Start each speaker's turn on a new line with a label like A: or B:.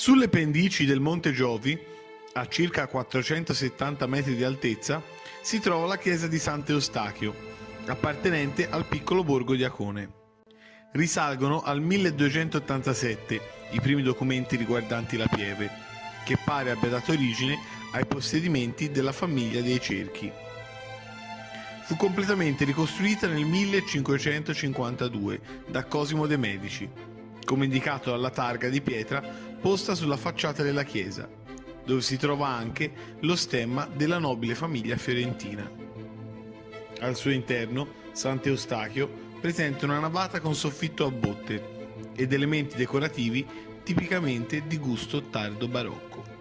A: Sulle pendici del Monte Giovi, a circa 470 metri di altezza, si trova la chiesa di Sant'Eustachio, appartenente al piccolo borgo di Acone. Risalgono al 1287 i primi documenti riguardanti la pieve, che pare abbia dato origine ai possedimenti della famiglia dei Cerchi. Fu completamente ricostruita nel 1552 da Cosimo de' Medici, come indicato dalla targa di pietra posta sulla facciata della chiesa, dove si trova anche lo stemma della nobile famiglia fiorentina. Al suo interno, Sant'Eustachio presenta una navata con soffitto a botte ed elementi decorativi tipicamente di gusto tardo barocco.